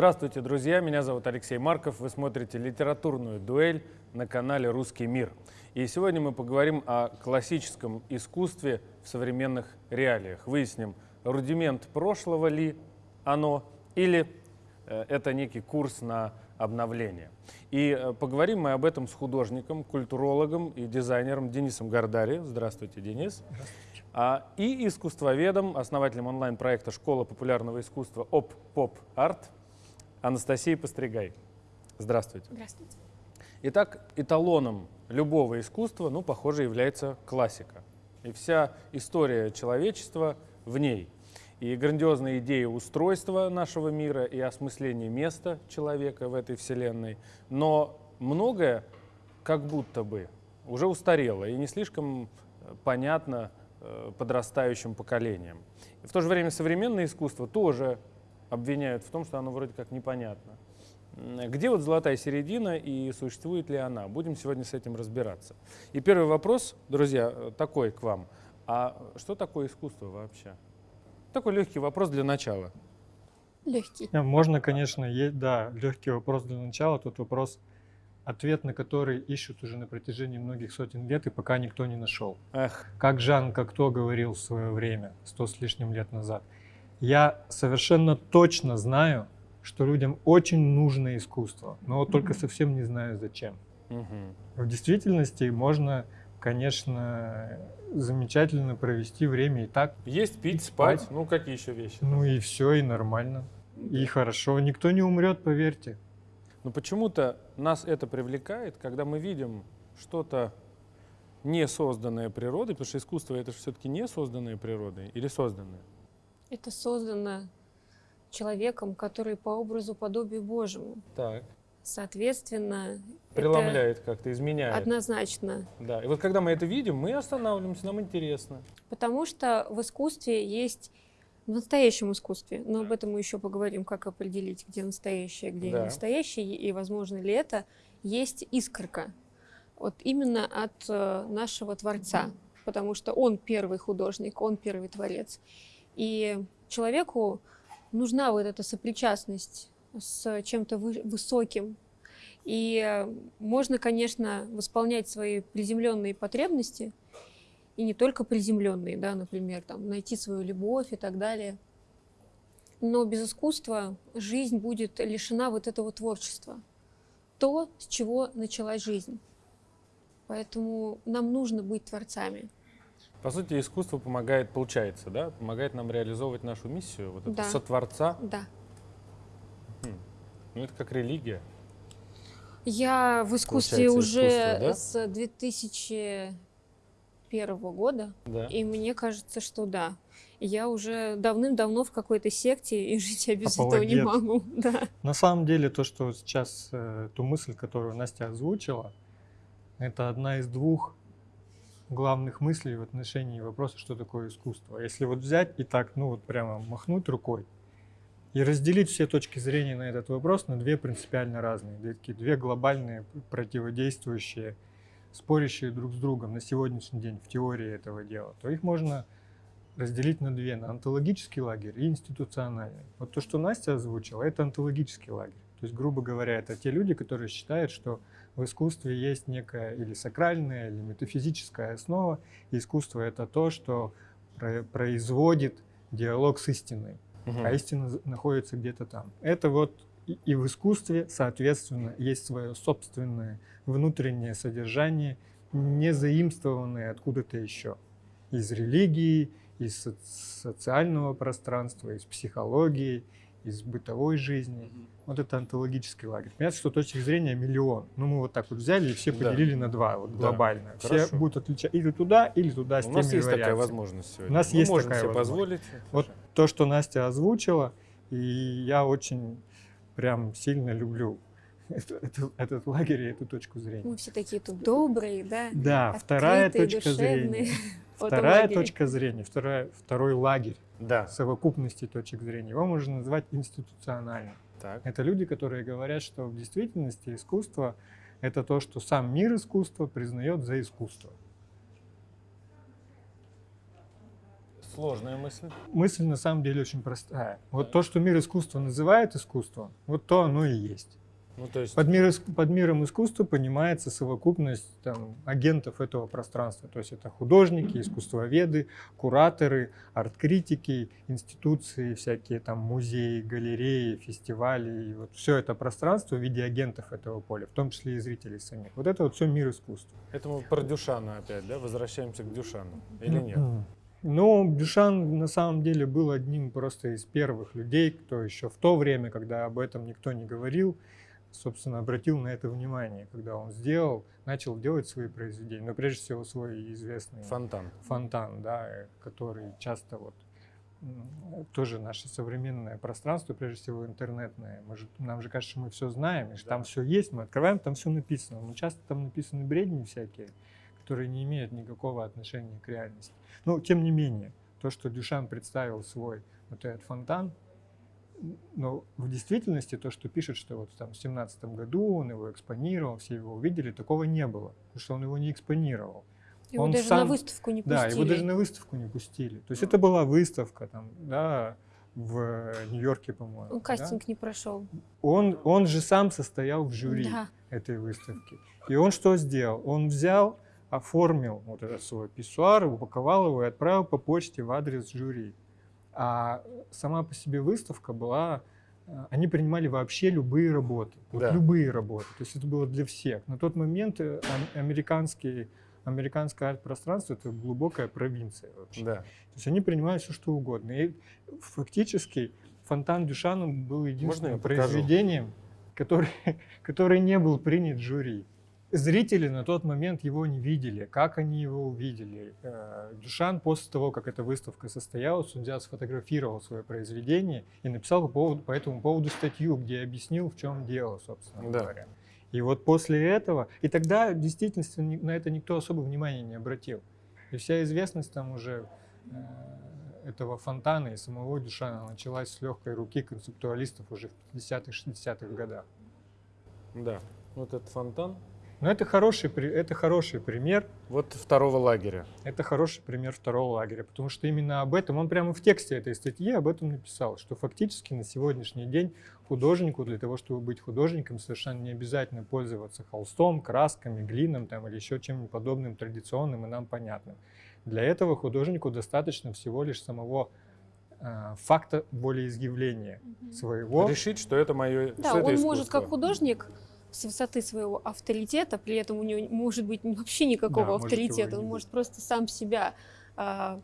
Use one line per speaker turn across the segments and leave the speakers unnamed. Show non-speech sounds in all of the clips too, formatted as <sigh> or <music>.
Здравствуйте, друзья! Меня зовут Алексей Марков. Вы смотрите литературную дуэль на канале «Русский мир». И сегодня мы поговорим о классическом искусстве в современных реалиях. Выясним, рудимент прошлого ли оно или э, это некий курс на обновление. И э, поговорим мы об этом с художником, культурологом и дизайнером Денисом Гардари. Здравствуйте, Денис. Здравствуйте. А, и искусствоведом, основателем онлайн-проекта «Школа популярного искусства ОП Поп Арт» Анастасией Постригай. Здравствуйте.
Здравствуйте.
Итак, эталоном любого искусства, ну, похоже, является классика. И вся история человечества в ней. И грандиозная идея устройства нашего мира и осмысления места человека в этой вселенной. Но многое как будто бы уже устарело и не слишком понятно Э, подрастающим поколением. И в то же время современное искусство тоже обвиняют в том, что оно вроде как непонятно. Где вот золотая середина и существует ли она? Будем сегодня с этим разбираться. И первый вопрос, друзья, такой к вам. А что такое искусство вообще? Такой легкий вопрос для начала.
Легкий.
Можно, конечно, есть, да, легкий вопрос для начала. Тут вопрос ответ на который ищут уже на протяжении многих сотен лет и пока никто не нашел. Эх. Как Жан Кокто говорил в свое время, сто с лишним лет назад, я совершенно точно знаю, что людям очень нужно искусство, но вот только совсем не знаю зачем. В действительности можно, конечно, замечательно провести время и так.
Есть, пить, спать, спать. ну какие еще вещи?
Ну и все, и нормально. И хорошо, никто не умрет, поверьте.
Но почему-то нас это привлекает, когда мы видим что-то не созданное природой, потому что искусство это все-таки не созданное природой или созданное?
Это создано человеком, который по образу подобию Божьему.
Так.
Соответственно,
преломляет как-то, изменяет.
Однозначно.
Да. И вот когда мы это видим, мы останавливаемся, нам интересно.
Потому что в искусстве есть в настоящем искусстве, но об этом мы еще поговорим, как определить, где настоящее, где да. не настоящее, и возможно ли это, есть искорка. Вот именно от э, нашего Творца, потому что он первый художник, он первый творец. И человеку нужна вот эта сопричастность с чем-то высоким. И э, можно, конечно, восполнять свои приземленные потребности – и не только приземленные, да, например, там, найти свою любовь и так далее. Но без искусства жизнь будет лишена вот этого творчества. То, с чего началась жизнь. Поэтому нам нужно быть творцами.
По сути, искусство помогает, получается, да, помогает нам реализовывать нашу миссию, вот это
да.
сотворца.
Да.
Хм. Ну, это как религия.
Я в искусстве уже да? с 2000 первого года,
да.
и мне кажется, что да. Я уже давным-давно в какой-то секте, и жить я без Апологет. этого не могу. <laughs> Да.
На самом деле, то, что сейчас, э, ту мысль, которую Настя озвучила, это одна из двух главных мыслей в отношении вопроса, что такое искусство. Если вот взять и так, ну вот прямо махнуть рукой, и разделить все точки зрения на этот вопрос на две принципиально разные, такие, две глобальные противодействующие спорящие друг с другом на сегодняшний день в теории этого дела, то их можно разделить на две, на онтологический лагерь и институциональный. Вот то, что Настя озвучила, это онтологический лагерь. То есть, грубо говоря, это те люди, которые считают, что в искусстве есть некая или сакральная, или метафизическая основа, и искусство — это то, что производит диалог с истиной, угу. а истина находится где-то там. Это вот и в искусстве, соответственно, есть свое собственное внутреннее содержание, не заимствованное откуда-то еще. Из религии, из социального пространства, из психологии, из бытовой жизни. Вот это антологический лагерь. Понятно, что точек зрения миллион. Ну, мы вот так вот взяли и все поделили да. на два, вот да. глобально. Все Хорошо. будут отличать или туда, или туда с У
нас есть
вариациями.
такая возможность сегодня.
У нас Мы есть
можем
такая
себе позволить.
Вот то, что Настя озвучила, и я очень прям сильно люблю этот, этот лагерь и эту точку зрения.
Мы все такие тут добрые, да?
Да, вторая точка душевные. зрения. <laughs> Вторая точка зрения, вторая, второй лагерь
да.
совокупности точек зрения. Его можно назвать институциональным.
Так.
Это люди, которые говорят, что в действительности искусство – это то, что сам мир искусства признает за искусство.
Сложная мысль.
Мысль на самом деле очень простая. Вот то, что мир искусства называет искусством, вот то оно и есть.
Ну, то есть...
Под, мир, под миром искусства понимается совокупность там, агентов этого пространства. То есть это художники, искусствоведы, кураторы, арт-критики, институции, всякие там музеи, галереи, фестивали. И вот все это пространство в виде агентов этого поля, в том числе и зрителей самих. Вот это вот все мир искусства.
Это мы про Дюшана опять, да? Возвращаемся к Дюшану. Или нет?
Ну, Дюшан на самом деле был одним просто из первых людей, кто еще в то время, когда об этом никто не говорил, собственно, обратил на это внимание, когда он сделал, начал делать свои произведения, но прежде всего свой известный
фонтан,
фонтан да, который часто вот тоже наше современное пространство, прежде всего интернетное. Мы же, нам же кажется, что мы все знаем, и что да. там все есть, мы открываем, там все написано. Но часто там написаны бредни всякие, которые не имеют никакого отношения к реальности. Но тем не менее, то, что Дюшан представил свой вот этот фонтан, но в действительности то, что пишет, что вот там в семнадцатом году он его экспонировал, все его увидели, такого не было, потому что он его не экспонировал.
Его
он
даже
сам,
на выставку не пустили.
Да, его даже на выставку не пустили. То есть это была выставка там, да, в Нью-Йорке, по-моему.
Он кастинг
да?
не прошел.
Он, он же сам состоял в жюри
да.
этой выставки. И он что сделал? Он взял, оформил вот этот свой писсуар, упаковал его и отправил по почте в адрес жюри. А сама по себе выставка была, э, они принимали вообще любые работы, вот
да.
любые работы. То есть это было для всех. На тот момент э, американский, американское арт-пространство это глубокая провинция вообще.
Да.
То есть они принимали все что угодно. И фактически фонтан Дюшана был единственным произведением, который, <laughs> который не был принят жюри. Зрители на тот момент его не видели. Как они его увидели? Э, Дюшан после того, как эта выставка состоялась, судья сфотографировал свое произведение и написал по, поводу, по этому поводу статью, где объяснил, в чем дело, собственно
да.
говоря. И вот после этого, и тогда в действительности на это никто особо внимания не обратил. И вся известность там уже э, этого фонтана и самого Дюшана началась с легкой руки концептуалистов уже в 50-60-х годах.
Да, вот этот фонтан
но это хороший, это хороший пример.
Вот второго лагеря.
Это хороший пример второго лагеря, потому что именно об этом, он прямо в тексте этой статьи об этом написал, что фактически на сегодняшний день художнику для того, чтобы быть художником, совершенно не обязательно пользоваться холстом, красками, глином там, или еще чем-нибудь подобным традиционным и нам понятным. Для этого художнику достаточно всего лишь самого э, факта волеизъявления угу. своего.
Решить, что это мое
Да, он это может как художник с высоты своего авторитета, при этом у него может быть вообще никакого да, авторитета, он может просто сам себя а,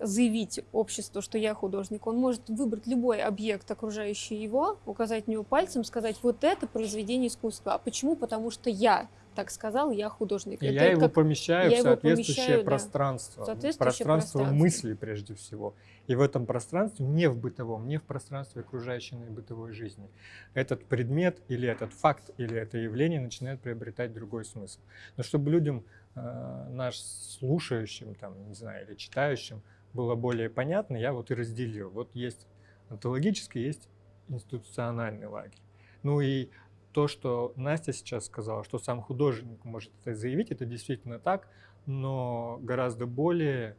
заявить обществу, что я художник. Он может выбрать любой объект, окружающий его, указать на него пальцем, сказать, вот это произведение искусства. А почему? Потому что я так сказал, я художник.
И
это
я его как... помещаю
я
в соответствующее
помещаю,
пространство.
Да, соответствующее
пространство,
пространство
мысли прежде всего. И в этом пространстве, не в бытовом, не в пространстве окружающей бытовой жизни, этот предмет или этот факт или это явление начинает приобретать другой смысл. Но чтобы людям, э, наш слушающим, там, не знаю, или читающим, было более понятно, я вот и разделил. Вот есть онтологический, есть институциональный лагерь. Ну и то, что Настя сейчас сказала, что сам художник может это заявить, это действительно так, но гораздо более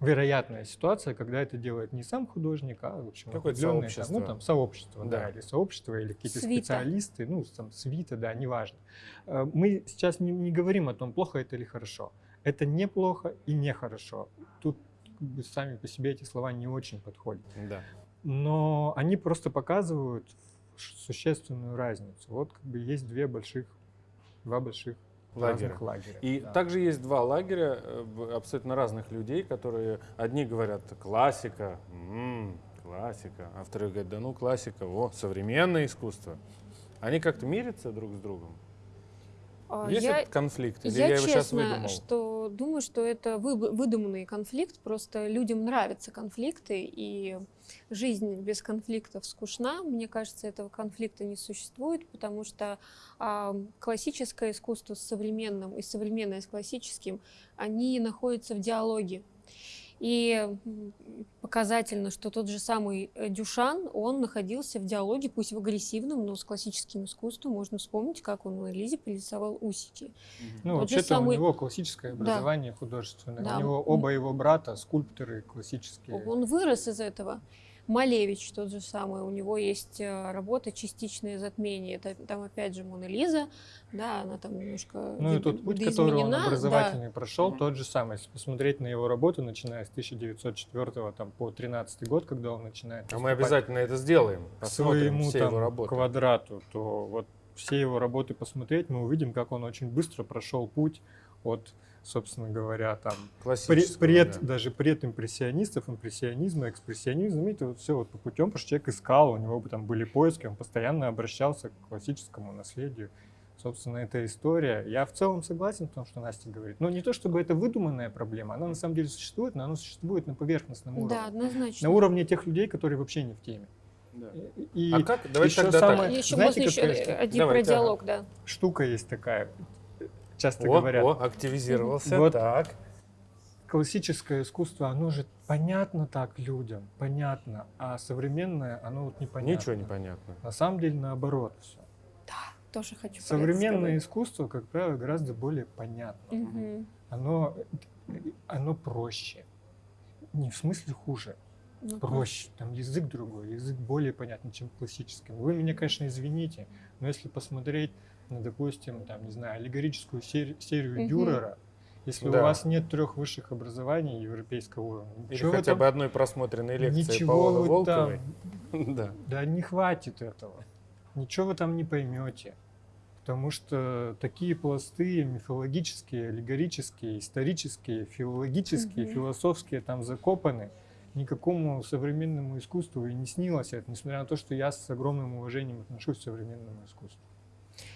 вероятная ситуация, когда это делает не сам художник, а в общем,
Какое сообщество.
Там, ну, там, сообщество, да.
да,
или сообщество, или какие-то
свита.
специалисты, ну, там, свита, да, неважно. Э, мы сейчас не, не говорим о том, плохо это или хорошо. Это неплохо и нехорошо. Тут как бы, сами по себе эти слова не очень подходят.
Да.
Но они просто показывают существенную разницу. Вот как бы есть две больших, два больших лагеря. лагеря.
И да. также есть два лагеря э, абсолютно разных людей, которые одни говорят классика, м-м, классика, а вторые говорят, да ну классика, о, современное искусство. Они как-то мирятся друг с другом?
А,
Есть
я,
этот конфликт? Или
я,
я его
честно,
сейчас выдумал?
что думаю, что это вы, выдуманный конфликт. Просто людям нравятся конфликты, и жизнь без конфликтов скучна. Мне кажется, этого конфликта не существует, потому что а, классическое искусство с современным и современное с классическим, они находятся в диалоге. И показательно, что тот же самый э, Дюшан, он находился в диалоге, пусть в агрессивном, но с классическим искусством. Можно вспомнить, как он на Лизе пририсовал усики.
Ну, вообще-то самый... у него классическое образование да. художественное. Да. У него оба его брата скульпторы классические.
Он вырос из этого. Малевич тот же самый, у него есть э, работа «Частичное затмение». Это, там опять же Мона Лиза, да, она там немножко
Ну и тот путь, который он образовательный да. прошел, тот же самый. Если посмотреть на его работу, начиная с 1904 там, по 13 год, когда он начинает...
А мы обязательно это сделаем,
к своему все там, его работы. квадрату, то вот все его работы посмотреть, мы увидим, как он очень быстро прошел путь от собственно говоря, там пред, пред да. даже предимпрессионистов, импрессионизма, экспрессионизма, это вот все вот по путем, потому что человек искал, у него там были поиски, он постоянно обращался к классическому наследию. Собственно, эта история. Я в целом согласен в том, что Настя говорит. Но не то, чтобы это выдуманная проблема, она на самом деле существует, но она существует на поверхностном уровне.
Да, однозначно.
На уровне тех людей, которые вообще не в теме.
Да. И а как? Давайте еще тогда самое,
так. Еще знаете, можно еще один Давай, про диалог, да.
Штука есть такая часто
о,
говорят.
О, активизировался, вот так.
Классическое искусство, оно же понятно так людям, понятно, а современное, оно вот непонятно.
Ничего не понятно.
На самом деле наоборот все.
Да, тоже хочу
Современное искусство, как правило, гораздо более понятно. Угу. Оно, оно проще. Не в смысле хуже, ну, проще. Там язык другой, язык более понятный, чем классический. Вы меня, конечно, извините, но если посмотреть ну, допустим, там, не знаю, аллегорическую серию, серию угу. Дюрера, если да. у вас нет трех высших образований европейского уровня,
или хотя там, бы одной просмотренной лекции
ничего
Павла
вы
Волковой,
там, <laughs> да. да не хватит этого. Ничего вы там не поймете. Потому что такие пласты мифологические, аллегорические, исторические, филологические, угу. философские там закопаны. Никакому современному искусству и не снилось это, несмотря на то, что я с огромным уважением отношусь к современному искусству.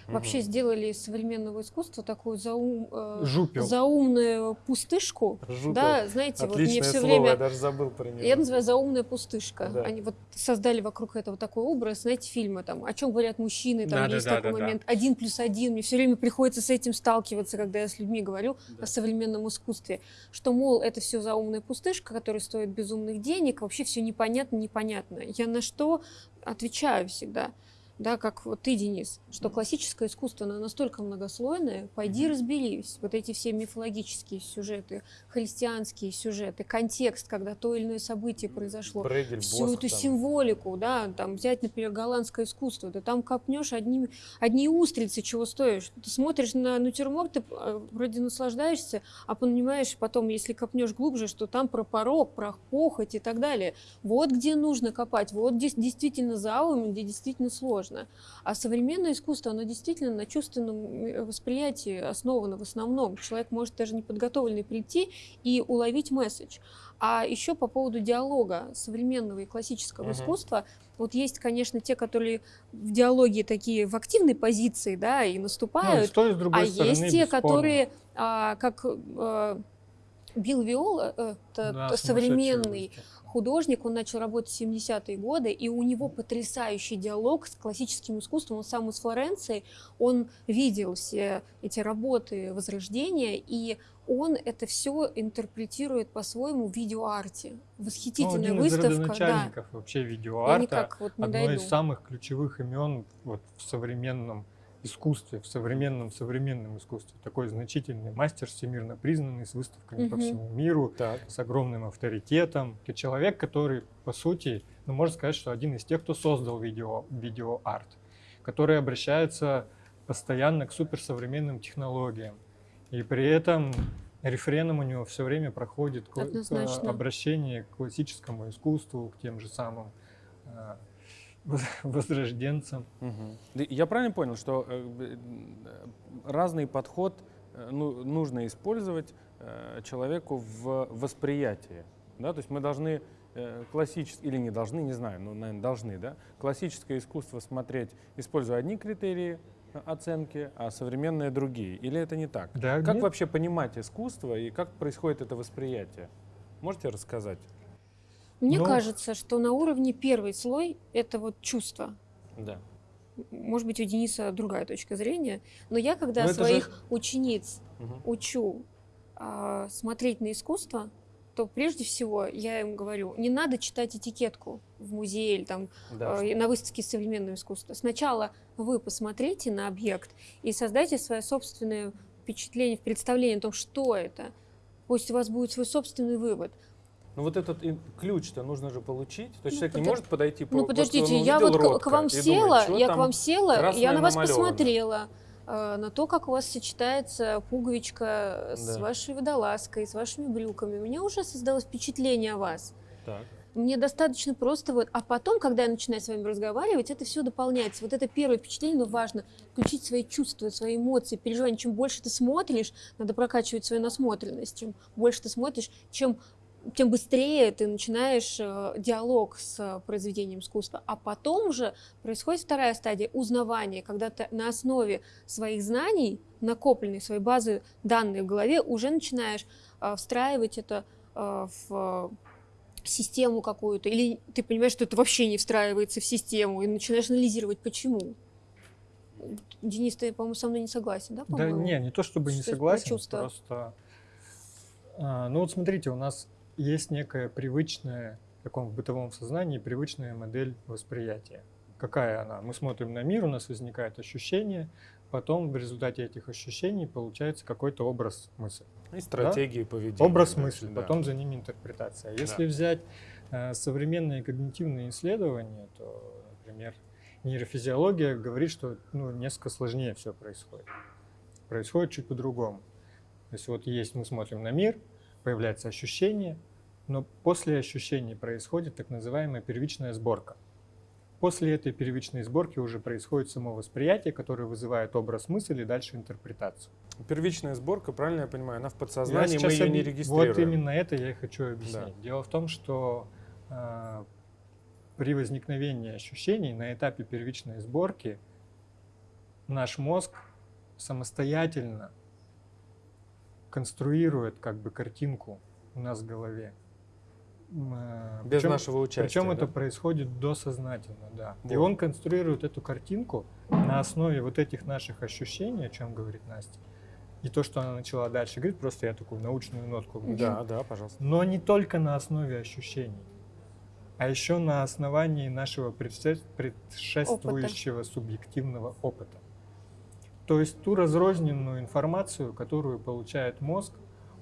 Вообще сделали из современного искусства такую заум, э, заумную пустышку.
Жупел.
Да, знаете,
Отличное вот
мне все
слово,
время...
я даже забыл про него.
Я называю заумная пустышка. Да. Они вот создали вокруг этого такой образ, знаете, фильмы там, о чем говорят мужчины, там да, есть да, такой да, момент, один плюс один. Мне все время приходится с этим сталкиваться, когда я с людьми говорю да. о современном искусстве, что, мол, это все заумная пустышка, которая стоит безумных денег, вообще все непонятно, непонятно. Я на что отвечаю всегда – да, как вот ты, Денис, что классическое искусство, оно настолько многослойное, пойди разберись. Вот эти все мифологические сюжеты, христианские сюжеты, контекст, когда то или иное событие произошло,
Брейдель,
всю
Босх,
эту
там.
символику, да, там взять, например, голландское искусство, ты там копнешь одни, одни устрицы, чего стоишь. Ты смотришь на натюрморт, ты э, вроде наслаждаешься, а понимаешь потом, если копнешь глубже, что там про порог, про похоть и так далее. Вот где нужно копать, вот здесь действительно заум, где действительно сложно сложно. А современное искусство, оно действительно на чувственном восприятии основано в основном. Человек может даже неподготовленный прийти и уловить месседж. А еще по поводу диалога современного и классического uh-huh. искусства, вот есть, конечно, те, которые в диалоге такие в активной позиции, да, и наступают,
ну, и с а
стороны, есть те, которые, а, как а, Билл Виола, э, это да, современный художник, он начал работать в 70-е годы, и у него потрясающий диалог с классическим искусством. Он сам из Флоренции, он видел все эти работы Возрождения, и он это все интерпретирует по-своему в видеоарте. Восхитительная
ну, один
выставка.
Из да. вообще видеоарта. Вот одно дойду. из самых ключевых имен вот, в современном искусстве, в современном современном искусстве. Такой значительный мастер, всемирно признанный, с выставками угу. по всему миру, так. с огромным авторитетом. Это человек, который, по сути, ну, можно сказать, что один из тех, кто создал видео, видеоарт, который обращается постоянно к суперсовременным технологиям. И при этом рефреном у него все время проходит
Однозначно.
обращение к классическому искусству, к тем же самым <laughs> возрожденцам.
Угу. Я правильно понял, что э, разный подход э, ну, нужно использовать э, человеку в восприятии? Да? То есть мы должны классическое, или не должны, не знаю, но, наверное, должны, да? Классическое искусство смотреть, используя одни критерии оценки, а современные другие. Или это не так?
Да,
как
нет.
вообще понимать искусство и как происходит это восприятие? Можете рассказать?
Мне Но... кажется, что на уровне первый слой это вот чувство.
Да.
Может быть, у Дениса другая точка зрения, но я когда но своих же... учениц угу. учу а, смотреть на искусство, то прежде всего я им говорю, не надо читать этикетку в музее или там
Да.
э, на выставке современного искусства. Сначала вы посмотрите на объект и создайте свое собственное впечатление, представление о том, что это. Пусть у вас будет свой собственный вывод.
Ну вот этот ключ-то нужно же получить. То есть
Ну,
человек не
подо-
может подойти по
Ну, подождите, я вот к- к, вам села,
думает,
я к вам села, я на вас посмотрела, э, на то, как у вас сочетается пуговичка с
Да.
вашей водолазкой, с вашими брюками. У меня уже создалось впечатление о вас.
Так.
Мне достаточно просто вот, а потом, когда я начинаю с вами разговаривать, это все дополняется. Вот это первое впечатление, но важно включить свои чувства, свои эмоции, переживания. Чем больше ты смотришь, надо прокачивать свою насмотренность. Чем больше ты смотришь, чем тем быстрее ты начинаешь э, диалог с произведением искусства. А потом уже происходит вторая стадия узнавания, когда ты на основе своих знаний, накопленной своей базы данных в голове, уже начинаешь э, встраивать это э, в систему какую-то, или ты понимаешь, что это вообще не встраивается в систему, и начинаешь анализировать, почему. Денис, ты, по-моему, со мной не согласен, да,
Да не, не то чтобы не
Что про
согласен, просто... а, ну вот смотрите, у нас есть некая привычная, в таком в бытовом сознании, привычная модель восприятия. Какая она? Мы смотрим на мир, у нас возникает ощущение, потом в результате этих ощущений получается какой-то образ мысли.
И стратегии поведения.
Образ
дальше,
мысли,
да.
потом за ними интерпретация. Если взять э, современные когнитивные исследования, то, например, нейрофизиология говорит, что ну, несколько сложнее все происходит. Происходит чуть по-другому. То есть вот есть, мы смотрим на мир, появляется ощущение, но после ощущений происходит так называемая первичная сборка. После этой первичной сборки уже происходит само восприятие, которое вызывает образ мысли и дальше интерпретацию.
Первичная сборка, правильно я понимаю, она в подсознании, мы ее не
объ-
регистрируем.
Вот именно это я и хочу объяснить. Дело в том, что а, при возникновении ощущений на этапе первичной сборки наш мозг самостоятельно конструирует как бы картинку у нас в голове. А,
Без
причем-
нашего участия.
причем это
да?
происходит досознательно, да. И
Вот.
он конструирует эту картинку на основе вот этих наших ощущений, о чем говорит Настя. И то, что она начала дальше говорить, просто я такую научную нотку вложу.
Да, да, пожалуйста.
Но не только на основе ощущений, а еще на основании нашего предше- предшествующего субъективного опыта. То есть ту разрозненную информацию, которую получает мозг,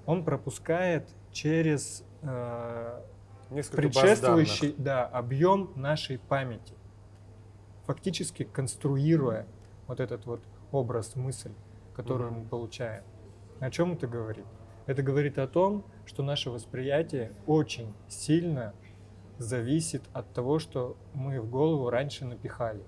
он пропускает через э,
Несколько
предшествующий да, объем нашей памяти, фактически конструируя вот этот вот образ, мысль, которую
Мгм.
мы получаем. О чем это говорит? Это говорит о том, что наше восприятие очень сильно зависит от того, что мы в голову раньше напихали.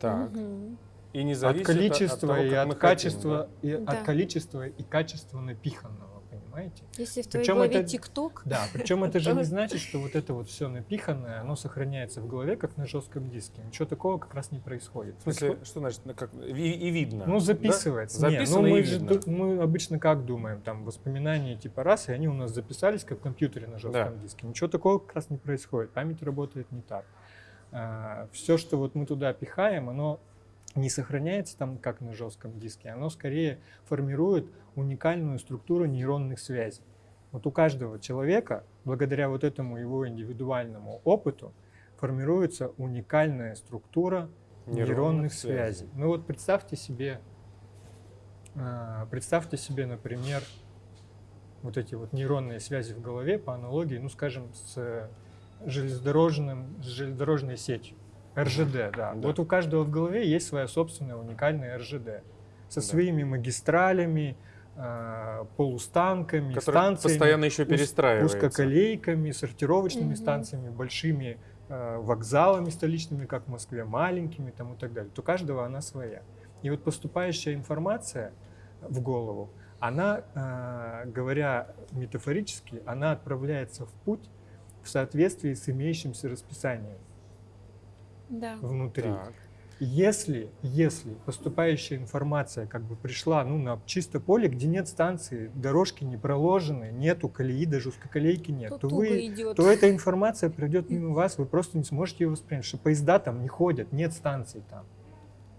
Так.
Мгм.
И не
От
зависит
количества
того,
и
как
от
мы хотим,
качества, и
Да.
от количества и качества напиханного, понимаете?
Если в твоей
Причем
голове
это-
ТикТок,
Да, причем это же не значит, что вот это вот все напиханное, оно сохраняется в голове, как на жестком диске. Ничего такого как раз не происходит.
В смысле, что значит, ну, как, и, и видно?
Ну,
да?
записывается. Не,
Записано
ну, мы,
и видно.
мы обычно как думаем, там воспоминания типа раз, и они у нас записались как в компьютере на жестком
Да.
диске. Ничего такого как раз не происходит. Память работает не так. все, что вот мы туда пихаем, оно не сохраняется там как на жестком диске, оно скорее формирует уникальную структуру нейронных связей. Вот у каждого человека, благодаря вот этому его индивидуальному опыту, формируется уникальная структура
Нейронных
нейронных,
связей.
связей. Ну вот представьте себе, а, представьте себе, например, вот эти вот нейронные связи в голове по аналогии, ну скажем, с железнодорожным, с железнодорожной сетью. РЖД, да.
Да.
Вот у каждого в голове есть своя собственная уникальная РЖД со
Да.
своими магистралями, а, полустанками,
Который
станциями,
постоянно еще перестраивается.
узкоколейками, сортировочными
Мгм.
станциями, большими э, вокзалами столичными, как в Москве, маленькими там и так далее. То у каждого она своя. И вот поступающая информация в голову, она, э, говоря метафорически, она отправляется в путь в соответствии с имеющимся расписанием
да.
внутри.
Так.
Если, если поступающая информация как бы пришла ну, на чисто поле, где нет станции, дорожки не проложены, нету колеи, даже узкоколейки нет,
То
то, вы,
идет.
то эта информация пройдет мимо вас, вы просто не сможете ее воспринять, что поезда там не ходят, нет станций там.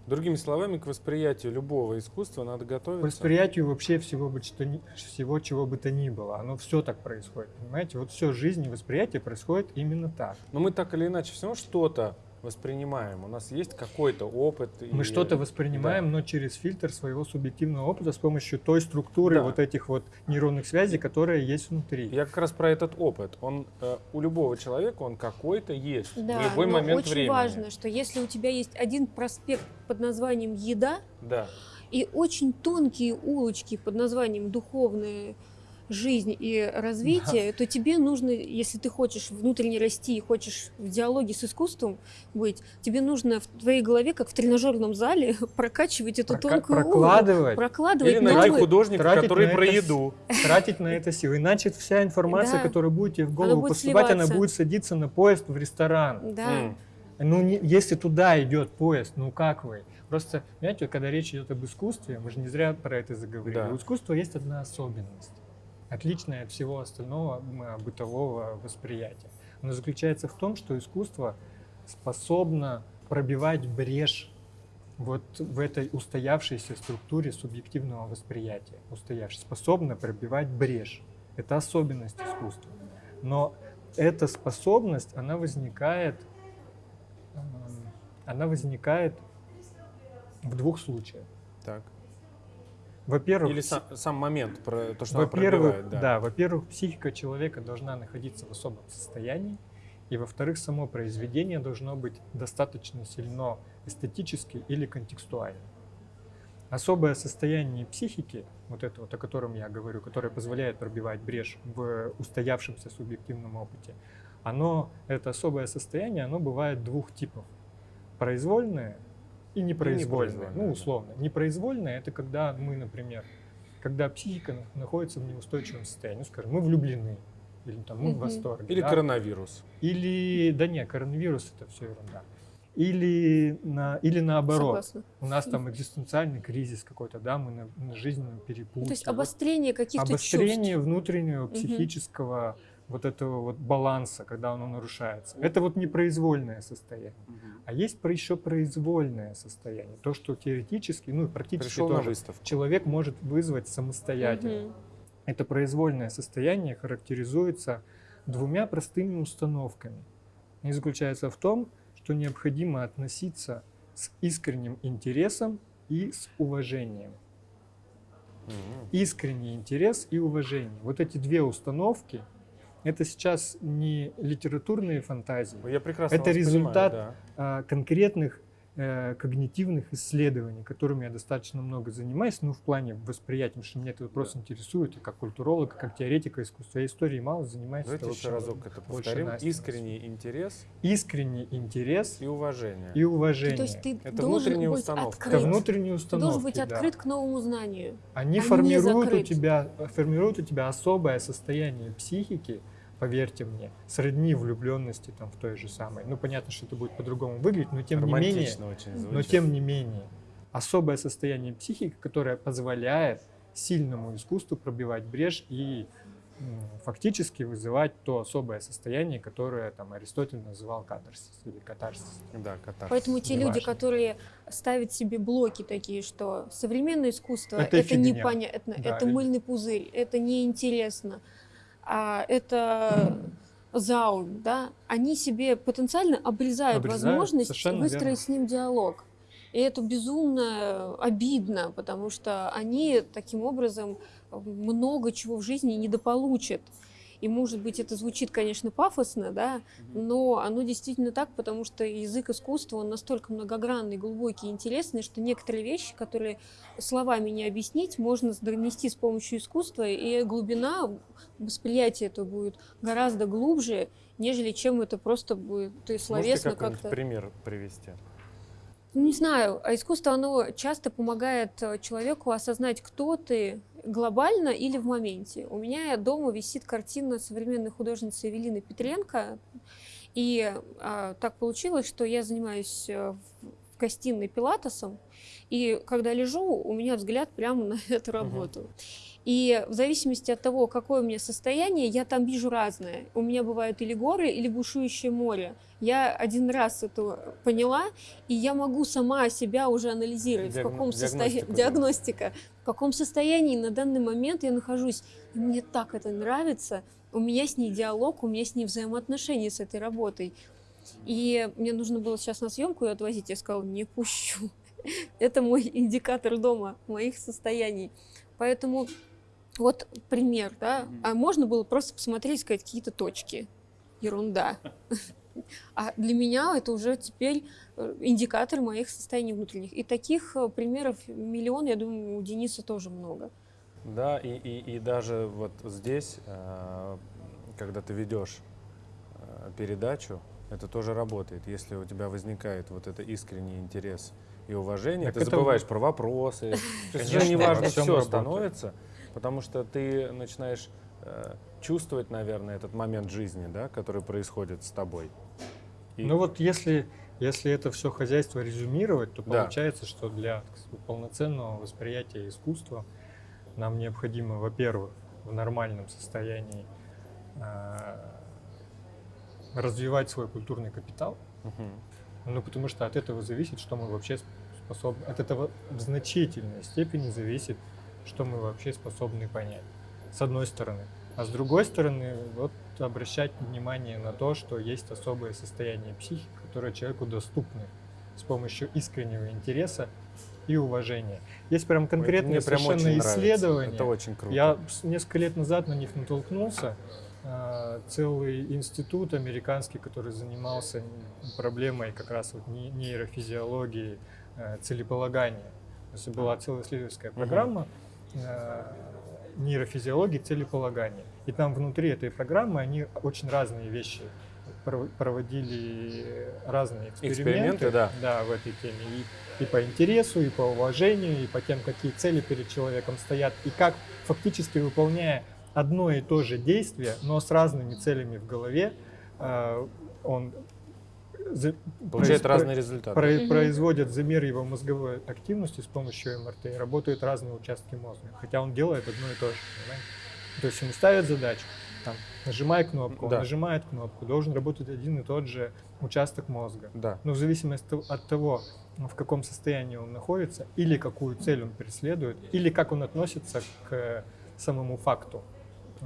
Другими словами, к восприятию любого искусства надо
К
готовиться.
восприятию вообще всего, бы, что всего, чего бы то ни было. Оно все так происходит, понимаете? Вот все жизнь и восприятие происходит именно так.
Но мы так или иначе все равно что-то воспринимаем. У нас есть какой-то опыт.
Мы
и-
что-то воспринимаем, но через фильтр своего субъективного опыта с помощью той структуры
Да.
вот этих вот нейронных связей, которые есть внутри.
Я как раз про этот опыт. Он э, у любого человека он какой-то есть
Да,
в любой
но
момент
очень
времени.
важно, что если у тебя есть один проспект под названием «Еда»,
Да.
и очень тонкие улочки под названием «Духовная жизнь и развитие», то тебе нужно, если ты хочешь внутренне расти и хочешь в диалоге с искусством быть, тебе нужно в твоей голове, как в тренажерном зале, <laughs> прокачивать эту
Прока-
тонкую
прокладывать,
прокладывать
Или найти художника,
тратить
который про
это
еду. <laughs>
тратить на это силы. Иначе вся информация,
Да.
которая будет тебе в голову поступать, она будет садиться на поезд в ресторан.
Да.
Ну, не- если туда идет поезд, ну как вы? Просто, понимаете, когда речь идет об искусстве, мы же не зря про это заговорили.
Да.
У искусства есть одна особенность, отличная от всего остального м, бытового восприятия. Она заключается в том, что искусство способно пробивать брешь вот в этой устоявшейся структуре субъективного восприятия. Устоявшей, способна пробивать брешь. Это особенность искусства. Но эта способность, она возникает, она возникает в двух случаях.
Так.
Во-первых,
Или сам, сам момент про то, что
во-первых, да.
Да.
во-первых, психика человека должна находиться в особом состоянии, и во-вторых, само произведение должно быть достаточно сильно эстетически или контекстуально. Особое состояние психики, вот это вот, о котором я говорю, которое позволяет пробивать брешь в устоявшемся субъективном опыте, оно, это особое состояние, оно бывает двух типов. Произвольное и непроизвольное.
непроизвольное,
ну,
да.
условно. Непроизвольное – это когда мы, например, когда психика на- находится в неустойчивом состоянии, ну, скажем, мы влюблены, или там мы в
Мгм.
восторге.
Или
да.
коронавирус.
Или, да не, коронавирус это все ерунда. Или, на, или наоборот,
Согласна.
у нас там экзистенциальный кризис какой-то, да, мы на, на жизненном перепутье.
То есть обострение каких-то
обострение внутреннего
Мгм.
психического вот этого вот баланса, когда оно нарушается. Это вот непроизвольное состояние. А есть еще произвольное состояние. То, что теоретически, ну и практически
Пришел
тоже человек может вызвать самостоятельно.
Мгм.
Это произвольное состояние характеризуется двумя простыми установками. Они заключаются в том, что необходимо относиться с искренним интересом и с уважением.
Мгм.
Искренний интерес и уважение. Вот эти две установки, это сейчас не литературные фантазии,
Я прекрасно
Это результат
понимаю,
а конкретных э, когнитивных исследований, которыми я достаточно много занимаюсь, ну, в плане восприятия, потому что меня этот вопрос интересует, и как культуролог, и как теоретика искусства. Я историей мало занимаюсь.
Давайте
это
еще разок это повторим.
Настя
Искренний интерес
Искренний интерес
и уважение.
и уважение.
То есть ты
Это
должен
внутренняя
быть
установка.
открыт.
Это внутренние
Ты
установки.
должен быть
да.
открыт к новому знанию.
Они
а
формируют у тебя, формируют у тебя особое состояние психики, поверьте мне, сродни влюбленности там в той же самой. Ну, понятно, что это будет по-другому выглядеть, но тем не менее,
очень
но тем не менее, особое состояние психики, которое позволяет сильному искусству пробивать брешь и фактически вызывать то особое состояние, которое там Аристотель называл катарсис или катарсис.
Да, катарсис.
Поэтому те
Неважно.
люди, которые ставят себе блоки такие, что современное искусство
Это
это, непонятно,
Да,
это мыльный пузырь, это неинтересно, а это заум, да, они себе потенциально обрезают,
Обрезают,
возможность
совершенно
выстроить
верно.
с ним диалог. И это безумно обидно, потому что они таким образом много чего в жизни недополучат. И, может быть, это звучит, конечно, пафосно, да, но оно действительно так, потому что язык искусства, он настолько многогранный, глубокий, интересный, что некоторые вещи, которые словами не объяснить, можно донести с помощью искусства, и глубина восприятия это будет гораздо глубже, нежели чем это просто будет ты словесно как-то...
пример привести?
Ну, не знаю, а искусство, оно часто помогает э, человеку осознать, кто ты глобально или в моменте. У меня дома висит картина современной художницы Эвелины Петренко, и а, так получилось, что я занимаюсь э, в гостиной пилатесом, и когда лежу, у меня взгляд прямо на <laughs> эту работу. И в зависимости от того, какое у меня состояние, я там вижу разное. У меня бывают или горы, или бушующее море. Я один раз это поняла, и я могу сама себя уже анализировать,
Диагно-
в каком состоянии... Диагностика. В каком состоянии на данный момент я нахожусь. И мне так это нравится. У меня с ней диалог, у меня с ней взаимоотношения с этой работой. И мне нужно было сейчас на съемку ее отвозить. Я сказала, не пущу. <laughs> Это мой индикатор дома, моих состояний. Поэтому вот пример, да. А можно было просто посмотреть, сказать какие-то точки. Ерунда. А для меня это уже теперь э, индикатор моих состояний внутренних. И таких э, примеров миллион, я думаю, у Дениса тоже много.
Да, и, и, и даже вот здесь, э, когда ты ведешь передачу, это тоже работает. Если у тебя возникает вот это искренний интерес и уважение,
Так
ты
это
забываешь про вопросы. <laughs>
Конечно,
уже неважно все
работает.
Потому что ты начинаешь э, чувствовать, наверное, этот момент жизни, да, который происходит с тобой. И-
Ну вот если, если это все хозяйство резюмировать, то
Да.
получается, что для полноценного восприятия искусства нам необходимо, во-первых, в нормальном состоянии а, развивать свой культурный капитал,
Мгм.
ну потому что от этого зависит, что мы вообще способны, от этого в значительной степени зависит, что мы вообще способны понять, с одной стороны. А с другой стороны, вот обращать внимание на то, что есть особое состояние психики, которое человеку доступны с помощью искреннего интереса и уважения. Есть прям конкретные
прям
совершенно исследования.
Это очень круто.
Я несколько лет назад на них натолкнулся. А, Целый институт американский, который занимался проблемой как раз вот не- нейрофизиологии э, целеполагания. То есть была целая исследовательская программа э, нейрофизиологии целеполагания. И там внутри этой программы они очень разные вещи пров- проводили разные эксперименты,
Эксперименты, да.
да, в этой теме. И, и по интересу, и по уважению, и по тем, какие цели перед человеком стоят, и как фактически выполняя одно и то же действие, но с разными целями в голове, э, он за-
Получает
произ-
разные результаты.
про-
Мгм.
производят замер его мозговой активности с помощью МРТ, и работают разные участки мозга, хотя он делает одно и то же, понимаете? То есть ему ставят задачу, там, нажимай кнопку,
Да.
он нажимает кнопку, должен работать один и тот же участок мозга.
Да.
Но в зависимости от того, в каком состоянии он находится, или какую цель он преследует, или как он относится к самому факту.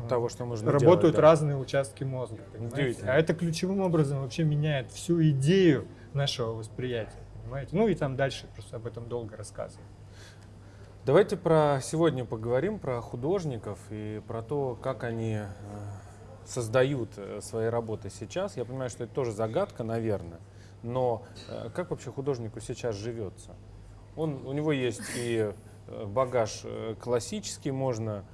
Того, что нужно
Работают
делать, да.
разные участки мозга. понимаете? А это ключевым образом вообще меняет всю идею нашего восприятия. Понимаете? Ну и там дальше просто об этом долго рассказывать.
Давайте про сегодня поговорим про художников и про то, как они э, создают э, свои работы сейчас. Я понимаю, что это тоже загадка, наверное, но э, как вообще художнику сейчас живется? Он, у него есть и багаж классический, можно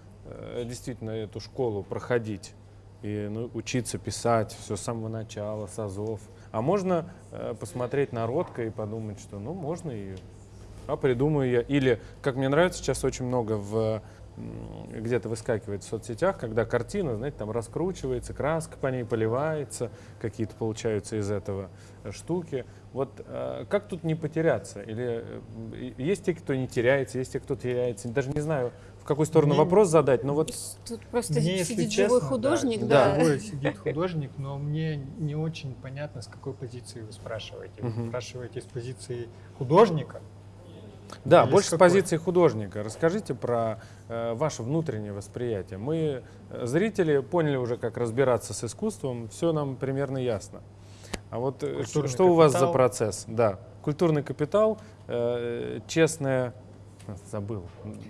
действительно эту школу проходить и ну, учиться писать все с самого начала, с азов. А можно э, посмотреть народко и подумать, что ну можно и а придумаю я. Или, как мне нравится, сейчас очень много в где-то выскакивает в соцсетях, когда картина, знаете, там раскручивается, краска по ней поливается, какие-то получаются из этого э, штуки. Вот э, как тут не потеряться? Или э, есть те, кто не теряется, есть те, кто теряется. Даже не знаю, какую сторону
Мне-
вопрос задать, но вот
Тут просто
Мне, если
сидит
честно,
живой художник,
да,
да.
живой сидит художник, но мне не очень понятно, с какой позиции вы спрашиваете. Вы спрашиваете с позиции художника,
Да,
Или
больше
с какой?
позиции художника. Расскажите про э, ваше внутреннее восприятие. Мы, э, зрители, поняли уже, как разбираться с искусством, все нам примерно ясно. А вот э,
Культурный
что у вас за
капитал.
процесс? Да, культурный капитал, э, честное, забыл,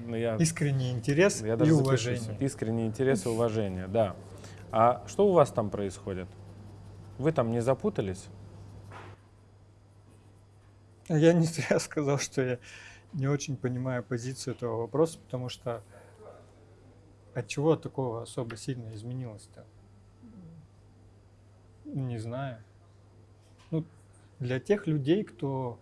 но я,
искренний интерес
я
и
даже запишусь.
уважение.
Искренний интерес и уважение, да. А что у вас там происходит? Вы там не запутались?
Я не зря <laughs> сказал, что я не очень понимаю позицию этого вопроса, потому что от чего такого особо сильно изменилось-то? Не знаю. Ну, для тех людей, кто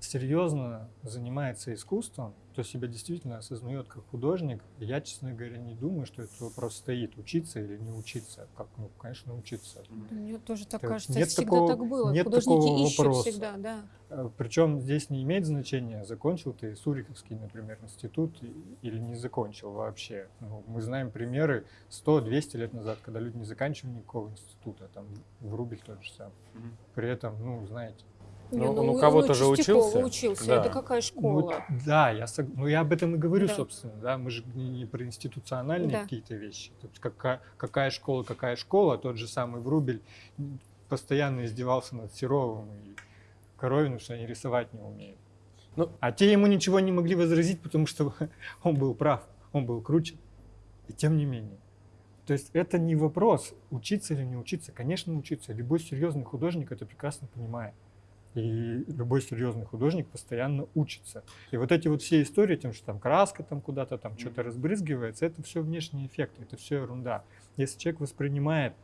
серьезно занимается искусством, кто себя действительно осознает как художник, я, честно говоря, не думаю, что этот вопрос стоит, учиться или не учиться. Как, ну, конечно, учиться.
Мне тоже так
То
кажется.
нет
всегда
такого-
так было.
нет
Художники
такого
ищут
вопроса.
всегда, да.
Причем здесь не имеет значения, закончил ты Суриковский, например, институт или не закончил вообще. Ну, мы знаем примеры 100-200 лет назад, когда люди не заканчивали никакого института, там в Рубель тот же самый. При этом, ну, знаете,
Не,
Ну, он у
у-
кого-то же
Чистякова
учился.
учился.
Да.
Это какая
Ну,
школа?
да, я, сог- ну, я об этом и говорю,
Да.
собственно, да, мы же не, не про институциональные
Да.
какие-то вещи. То есть какая, какая школа, какая школа, тот же самый Врубель постоянно издевался над Серовым и Коровиным, что они рисовать не умеют.
Ну-
а те ему ничего не могли возразить, потому что <laughs> он был прав, он был круче. И тем не менее. То есть это не вопрос, учиться или не учиться. Конечно, учиться. Любой серьезный художник это прекрасно понимает. И любой серьезный художник постоянно учится. И вот эти вот все истории, тем, что там краска там куда-то там что-то разбрызгивается, это все внешние эффекты, это все ерунда. Если человек воспринимает,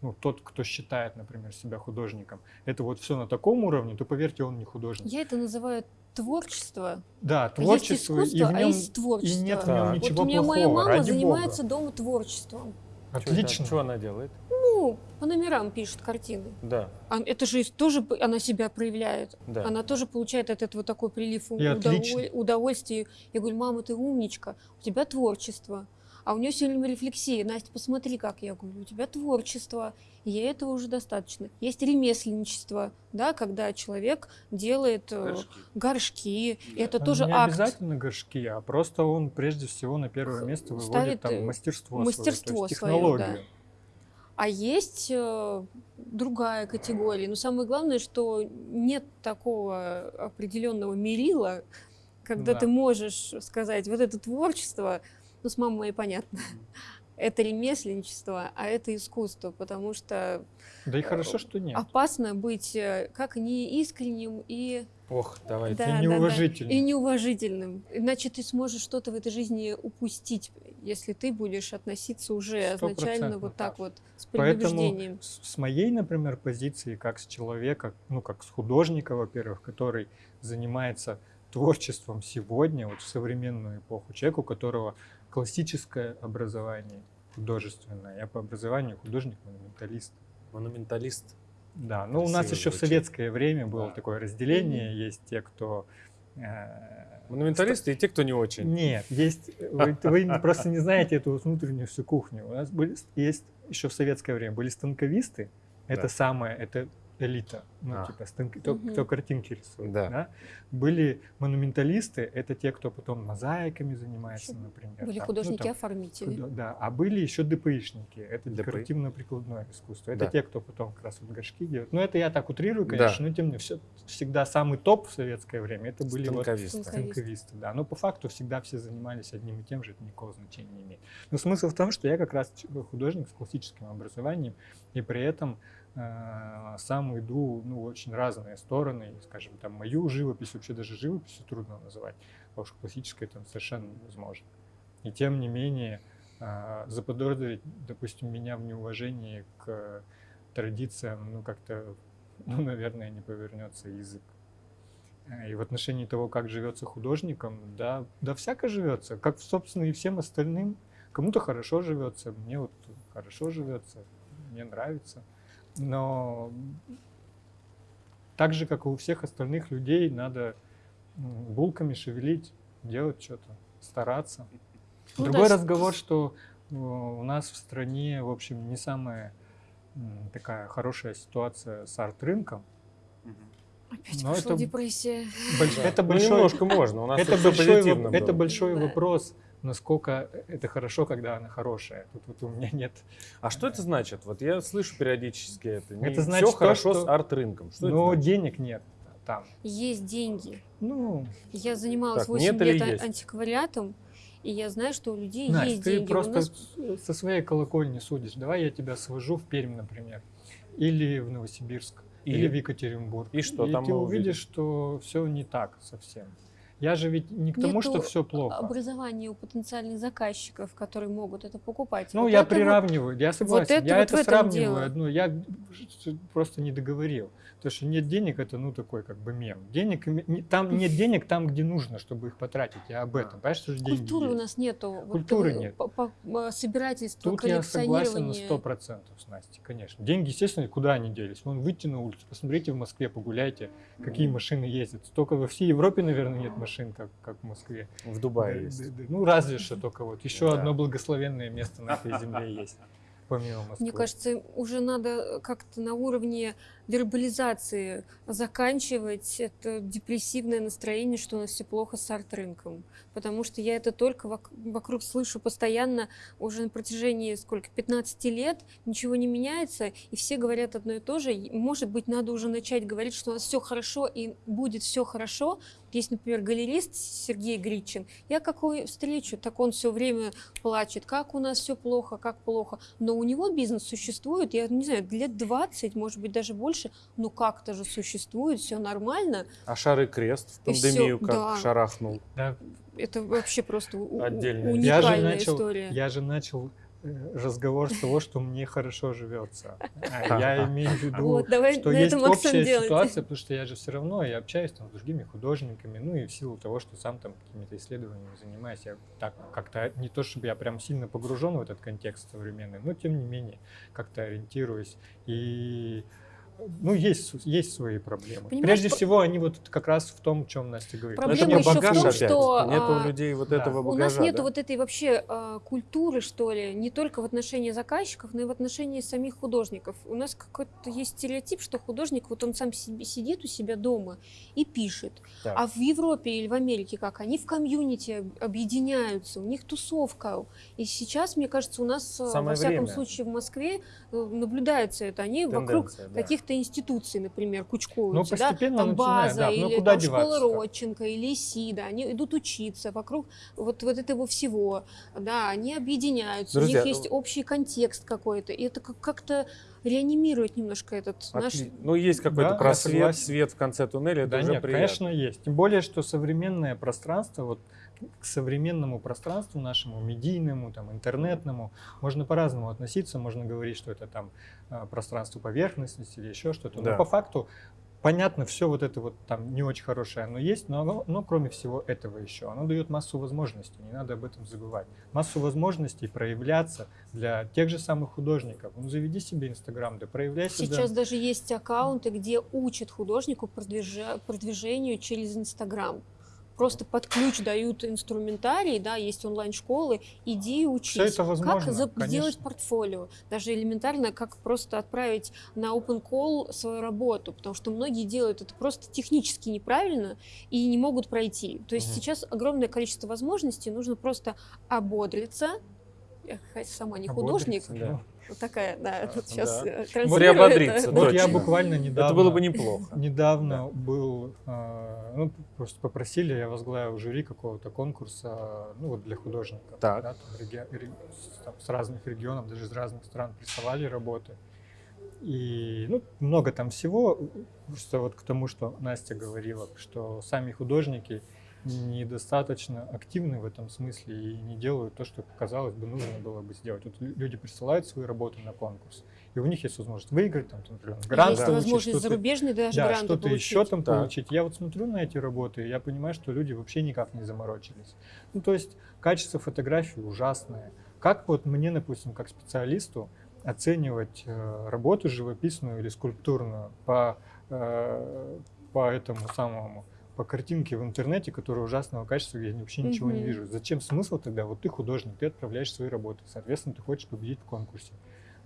ну, тот, кто считает, например, себя художником, это вот все на таком уровне, то поверьте, он не художник.
Я это называю творчество.
Да,
А есть
творчество, и
искусство,
в
а
нем
есть творчество.
и нет в
Так.
нем
Вот
ничего
вот у меня моя
плохого,
мама занимается
бога.
дома творчеством.
Отлично.
Что она делает?
Ну, по номерам пишет картины.
Да,
А Это же тоже она себя проявляет.
да.
Она тоже получает от этого такой прилив удоволь- удовольствия. Я говорю, мама, ты умничка, у тебя творчество. А у нее все время рефлексия. Настя, посмотри, как я говорю, у тебя творчество. И ей этого уже достаточно. Есть ремесленничество, да, когда человек делает э, горшки. И это
А
тоже
не
акт.
обязательно горшки, а просто он прежде всего на первое место выводит
ставит, э,
там мастерство,
мастерство
свое, то есть
своё,
технологию.
да. А есть э, другая категория. Но самое главное, что нет такого определенного мерила, когда
Да.
ты можешь сказать, вот это творчество, ну, с мамой моей понятно, это ремесленничество, а это искусство, потому что
Да и хорошо, что нет.
опасно быть э, как неискренним и,
Ох, давайте.
да, да, да,
неуважительным.
и неуважительным. Иначе ты сможешь что-то в этой жизни упустить, если ты будешь относиться уже изначально вот так вот, с
Поэтому
предубеждением.
с с моей, например, позиции, как с человека, ну, как с художника, во-первых, который занимается творчеством сегодня, вот в современную эпоху, человек, у которого классическое образование художественное. Я по образованию художник-монументалист.
Монументалист.
Да, ну у нас еще в советское время было
Да.
такое разделение. Есть те, кто... э,
Монументалисты и те, кто не очень.
Нет, есть... Вы, вы просто не знаете эту внутреннюю всю кухню. У нас были, есть еще в советское время были станковисты. Это
Да.
самое, это элита. Ну,
А.
типа, станки- кто,
Мгм.
кто картинки рисует.
Да.
да. Были монументалисты, это те, кто потом мозаиками занимается, например.
Были
там, ну,
художники-оформители.
Худо- Да, а были еще ДПИшники, это декоративно-прикладное искусство. Это
Да.
те, кто потом как раз вот горшки делают. Ну, это я так утрирую,
Да.
конечно, но тем не менее, все, всегда самый топ в советское время, это были вот
Станковисты.
Станковисты.
станковисты. Да. Но по факту всегда все занимались одним и тем же, это никакого значения не имеет. Но смысл в том, что я как раз художник с классическим образованием, и при этом сам иду ну, очень разные стороны. Скажем, там мою живопись, вообще даже живописью трудно называть, а уж классической там совершенно невозможно. И тем не менее, а, заподозрить, допустим, меня в неуважении к традициям, ну, как-то, ну, наверное, не повернется язык. А, И в отношении того, как живется художником, да, да всяко живется, как, собственно, и всем остальным. Кому-то хорошо живется, мне вот хорошо живется, мне нравится. Но так же, как и у всех остальных людей, надо булками шевелить, делать что-то, стараться.
Ну
Другой
да,
разговор, что э, у нас в стране, в общем, не самая такая хорошая ситуация с арт-рынком.
Опять
Но
пошла
это-
депрессия.
Больш-
Да.
Это
Ну,
большой,
немножко можно. У нас
это
всё
большой,
позитивно
воп- это
было.
большой
Да.
вопрос, насколько это хорошо, когда она хорошая. Тут вот у меня нет.
А что это значит? Вот я слышу периодически это. Не
Это значит
все
то,
хорошо
что-
с арт-рынком. Что
Но денег нет там.
Есть деньги.
Ну,
Я занималась
Так,
8
нет или
лет
есть?
антиквариатом, и я знаю, что у людей
Настя,
есть
ты
деньги. У
просто
нас-
со своей колокольни судишь. Давай я тебя свожу в Пермь, например, или в Новосибирск,
И?
или в Екатеринбург.
И что
и
там
ты увидишь,
увидим?
что все не так совсем. Я же ведь не к тому,
Нету
что все плохо.
образования у потенциальных заказчиков, которые могут это покупать.
Ну,
Вот
я
это вот-
приравниваю, я согласен.
это
я
вот
это сравниваю
дело.
одно. Я просто не договорил. Потому что нет денег, это ну такой как бы мем. Денег, там нет денег там, где нужно, чтобы их потратить. Я об этом. Понимаешь, что же деньги
Культуры у
есть?
нас нету. Вот,
Культуры
э,
нет.
по- по- собирательство,
Тут я согласен на
коллекционирование.
100% с Настей, конечно. Деньги, естественно, куда они делись? Вон, выйти на улицу, посмотрите в Москве, погуляйте, какие машины ездят. Столько во всей Европе, наверное, нет машин, как, как в Москве.
В Дубае
Да,
есть.
да, да. Ну, разве что только вот. Еще
Да.
одно благословенное место на этой земле есть, помимо Москвы.
Мне кажется, уже надо как-то на уровне вербализации заканчивать это депрессивное настроение, что у нас все плохо с арт-рынком. Потому что я это только вок- вокруг слышу постоянно уже на протяжении сколько, 15 лет, ничего не меняется, и все говорят одно и то же. Может быть, надо уже начать говорить, что у нас все хорошо и будет все хорошо. Есть, например, галерист Сергей Гричин. Я какой встречу, так он все время плачет, как у нас все плохо, как плохо. Но у него бизнес существует, я не знаю, лет 20, может быть, даже больше, но как-то же существует, все нормально.
А шары крест в пандемию как
да.
шарахнул.
Да,
Это вообще просто
Отдельная.
я же
уникальная
начал,
история.
я же начал разговор с того, что мне хорошо живется. А Я имею в виду,
Вот, давай
что есть общая ситуация, потому что я же все равно я общаюсь там с другими художниками, ну и в силу того, что сам там какими-то исследованиями занимаюсь, я так как-то не то чтобы я прям сильно погружен в этот контекст современный, но тем не менее как-то ориентируюсь и ну, есть, есть свои проблемы.
Понимаешь,
Прежде
по-
всего, они вот как раз в том, чем Настя говорит.
Проблема
это про
ещё в
багаж
том,
опять.
что,
Нету
а,
у людей вот
да.
этого
У
багажа.
нас нету
да?
вот этой вообще а, культуры, что ли, не только в отношении заказчиков, но и в отношении самих художников. У нас какой-то есть стереотип, что художник, вот он сам себе сидит у себя дома и пишет.
Так.
А в Европе или в Америке как? Они в комьюнити об- объединяются, у них тусовка. И сейчас, мне кажется, у нас, а,
Самое
во всяком
время.
случае, в Москве э, наблюдается это. Они вокруг
Тенденция, да.
каких-то институций, например,
Ну,
кучкуются. да? Там база
да, ну,
или там школа? Родченко или СИДа, они идут учиться вокруг вот, вот этого всего, да, они объединяются,
Друзья,
у них есть общий контекст какой-то, и это как- как-то реанимирует немножко этот наш...
Отли- Ну, есть какой-то
Да,
просвет, свет в конце туннеля, это
Да
уже
нет,
приятно.
конечно, есть. Тем более, что современное пространство, вот к современному пространству нашему, медийному, там, интернетному, можно по-разному относиться. Можно говорить, что это там э, пространство поверхностности или еще что-то.
Да.
Но по факту понятно, все вот это вот там не очень хорошее оно есть, но, оно- но кроме всего этого еще, оно дает массу возможностей, не надо об этом забывать. Массу возможностей проявляться для тех же самых художников. Ну, заведи себе Инстаграм, да проявляй себя.
Сейчас даже есть аккаунты, где учат художнику продвижа- продвижению через Инстаграм. Просто под ключ дают инструментарий, да, есть онлайн-школы, иди учись.
Все это возможно,
как за-
конечно.
сделать портфолио? Даже элементарно, как просто отправить на open call свою работу, потому что многие делают это просто технически неправильно и не могут пройти. То есть
Мгм.
сейчас огромное количество возможностей, нужно просто ободриться. Я сама не художник,
да.
Вот такая, да,
Да.
вот сейчас
Да. Приободриться,
это.
Вот я буквально недавно...
Это было бы неплохо.
Недавно был, э, ну, просто попросили, я возглавил жюри какого-то конкурса, ну, вот для художников.
Так.
да, там реги- там с разных регионов, даже из разных стран присылали работы. И, ну, много там всего, просто вот к тому, что Настя говорила, что сами художники недостаточно активны в этом смысле и не делают то, что, казалось бы, нужно было бы сделать. Вот лю- люди присылают свои работы на конкурс, и у них есть возможность выиграть, там, например, грант
Есть
получить,
возможность зарубежные даже
да,
гранты
что-то
получить.
еще там
Так.
получить. Я вот смотрю на эти работы, и я понимаю, что люди вообще никак не заморочились. Ну, то есть качество фотографии ужасное. Как вот мне, допустим, как специалисту оценивать э, работу живописную или скульптурную по, э, по этому самому по картинке в интернете, которая ужасного качества, я вообще ничего не
Мгм.
вижу. Зачем смысл тогда? Вот ты художник, ты отправляешь свои работы, соответственно, ты хочешь победить в конкурсе.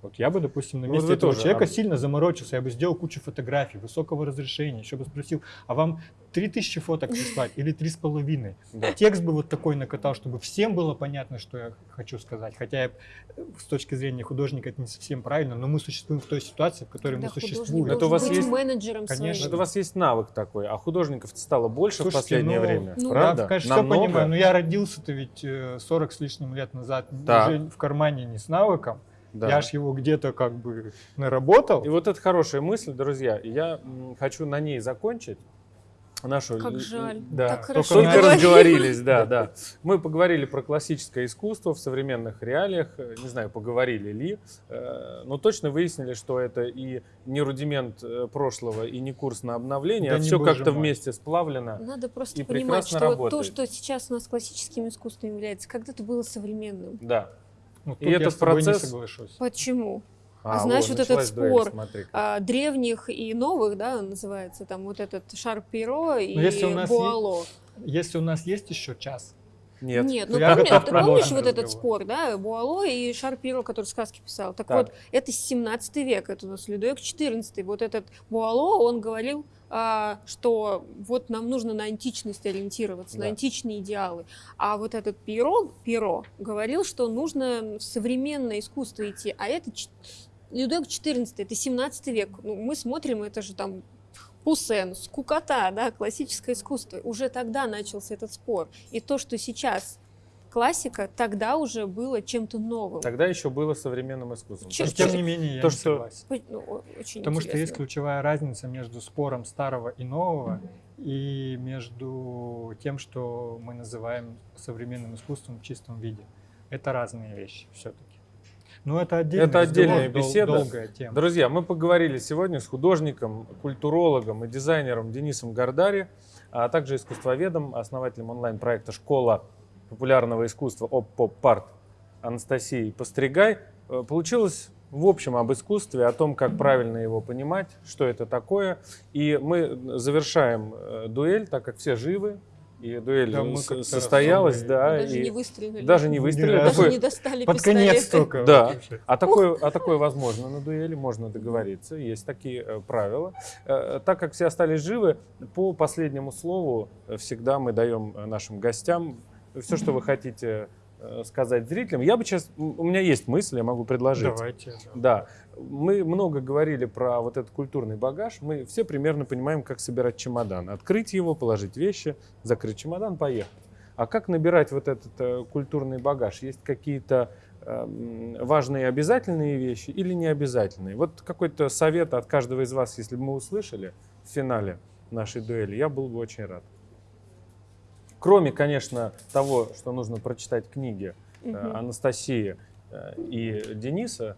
Вот я бы, допустим, на
Вот
месте
вы
этого
тоже,
человека
а-
сильно заморочился, я бы сделал кучу фотографий высокого разрешения, еще бы спросил, а вам 3000 фоток прислать или 3,5?
Да.
Текст бы вот такой накатал, чтобы всем было понятно, что я хочу сказать. Хотя я, э, с точки зрения художника это не совсем правильно, но мы существуем в той ситуации, в которой
Когда
мы существуем.
Это у вас
быть
есть-
менеджером
Конечно.
своим.
Это у вас есть навык такой, а художников стало больше в
Слушайте,
последнее
ну,
время,
ну,
правда?
Я, конечно,
Намного?
все понимаю, но я родился-то ведь э, 40 с лишним лет назад
Так.
уже в кармане не с навыком.
Да.
Я ж его где-то как бы наработал.
И вот это хорошая мысль, друзья. Я хочу на ней закончить. нашу...
Как жаль.
Да,
Так хорошо
только
говорили.
разговорились, да, <laughs> да. Мы поговорили про классическое искусство в современных реалиях. Э, Не знаю, поговорили ли, э, но точно выяснили, что это и не рудимент э, прошлого, и не курс на обновление,
Да
а все как-то вместе сплавлено.
Надо просто
И
понимать, что
работает.
то, что сейчас у нас классическим искусством является, когда-то было современным.
Да.
Ну,
И
я
этот
с тобой
процесс-
не соглашусь.
Почему?
А,
знаешь,
вот,
вот этот
дуэль,
спор,
смотри-ка.
А, древних и новых, да, называется, там вот этот шар перо и
если у нас
буало.
Если у нас есть еще час,
Нет.
Нет, ну помни- ты помнишь вот этот спор, да, Буало и Шар Перо, который сказки писал. Так,
Так.
вот, это 17 век, это у нас Людовик 14. Вот этот Буало, он говорил, а, что вот нам нужно на античность ориентироваться,
Да.
на античные идеалы. А вот этот Перо, Перо говорил, что нужно в современное искусство идти. А это Людовик 14, это 17 век. Ну, мы смотрим, это же там Пуссен, скукота, да, классическое искусство. Уже тогда начался этот спор. И то, что сейчас классика, тогда уже было чем-то новым.
Тогда еще было современным искусством. То,
тем не менее я
то,
не
что-
согласен.
Ну, очень
Потому что есть
интересно.
ключевая разница между спором старого и нового и между тем, что мы называем современным искусством в чистом виде. Это разные вещи все-таки. Но это отдельный
Это отдельная
дол-
беседа.
долгая тема.
Друзья, мы поговорили сегодня с художником, культурологом и дизайнером Денисом Гардари, а также искусствоведом, основателем онлайн-проекта «Школа популярного искусства ОП-ПОП-АРТ» Анастасией Постригай. Э, Получилось в общем об искусстве, о том, как правильно его понимать, что это такое. И мы завершаем э, дуэль, так как все живы, и дуэль
Да, мы
состоялась, да,
Мы даже
и
не выстрелили.
даже не выстрелили.
Даже
Такой-
не достали
Под конец только.
Да.
вообще.
А такое, а такое возможно на дуэли, можно договориться, есть такие э, правила. Э, так как все остались живы, по последнему слову всегда мы даем нашим гостям все, что вы хотите э, сказать зрителям. Я бы сейчас, у меня есть мысль, я могу предложить.
Давайте. да.
Да, мы много говорили про вот этот культурный багаж. Мы все примерно понимаем, как собирать чемодан. Открыть его, положить вещи, закрыть чемодан, поехать. А как набирать вот этот э, культурный багаж? Есть какие-то эм, важные обязательные вещи или не обязательные? Вот какой-то совет от каждого из вас, если бы мы услышали в финале нашей дуэли, я был бы очень рад. Кроме, конечно, того, что нужно прочитать книги
Мгм.
Анастасии э, и Дениса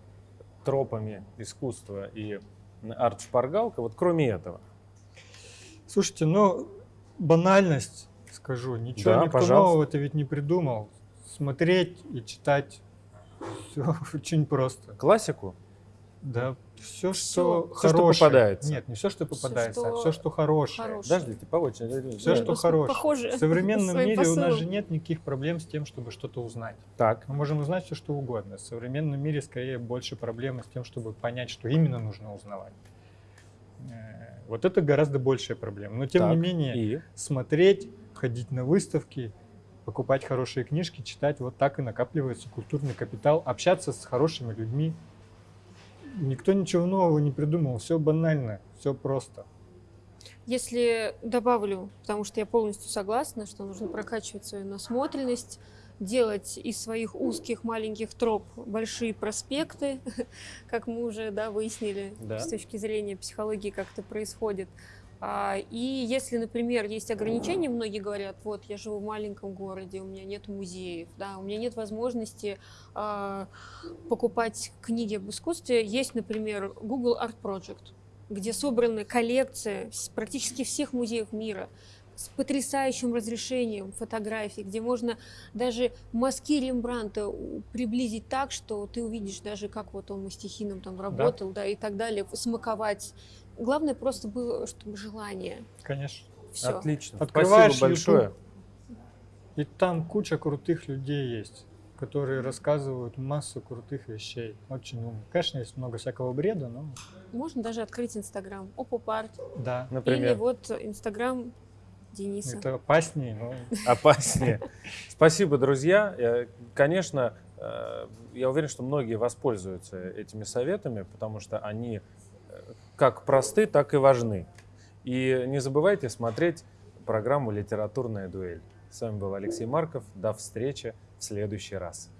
тропами искусства и арт-шпаргалка, вот кроме этого.
Слушайте, ну, банальность, скажу, ничего
Да,
никто
пожалуйста.
нового ты ведь не придумал. Смотреть и читать все <laughs> очень просто.
Классику?
Да, все,
Всё.
что
Всё, что
хорошее.
попадается.
Нет, не все, что попадается, а
что
все, что хорошее.
хорошее.
Подождите, по очереди.
Все,
Да.
что хорошее.
похоже
В <laughs> современном мире у нас же нет никаких проблем с тем, чтобы что-то узнать.
Так,
Мы можем узнать все, что угодно. В современном мире скорее больше проблемы с тем, чтобы понять, что именно нужно узнавать. Э, Вот это гораздо большая проблема. Но тем
так,
не менее,
И?
смотреть, ходить на выставки, покупать хорошие книжки, читать, вот так и накапливается культурный капитал, общаться с хорошими людьми. Никто ничего нового не придумал, все банально, все просто.
Если добавлю, потому что я полностью согласна, что нужно прокачивать свою насмотренность, делать из своих узких маленьких троп большие проспекты, <laughs> как мы уже да, выяснили
Да.
с точки зрения психологии, как это происходит. А, И если, например, есть ограничения, многие говорят, вот я живу в маленьком городе, у меня нет музеев, да, у меня нет возможности а, покупать книги об искусстве. Есть, например, Google Art Project, где собраны коллекция с практически всех музеев мира с потрясающим разрешением фотографий, где можно даже мазки Рембранта приблизить так, что ты увидишь даже, как вот он мастихином там работал, да, и так далее, смаковать. Главное просто было, чтобы желание.
Конечно.
Все.
Отлично.
Открываешь
Спасибо большое.
YouTube. И там куча крутых людей есть, которые рассказывают массу крутых вещей. Очень умно. Конечно, есть много всякого бреда, но
Можно даже открыть Инстаграм. Опа-парт.
да,
Или
Например,
вот Инстаграм Дениса.
это опаснее, но <laughs>
опаснее. Спасибо, друзья. Э, Конечно, э, я уверен, что многие воспользуются этими советами, потому что они как просты, так и важны. И не забывайте смотреть программу «Литературная дуэль». С вами был Алексей Марков. До встречи в следующий раз.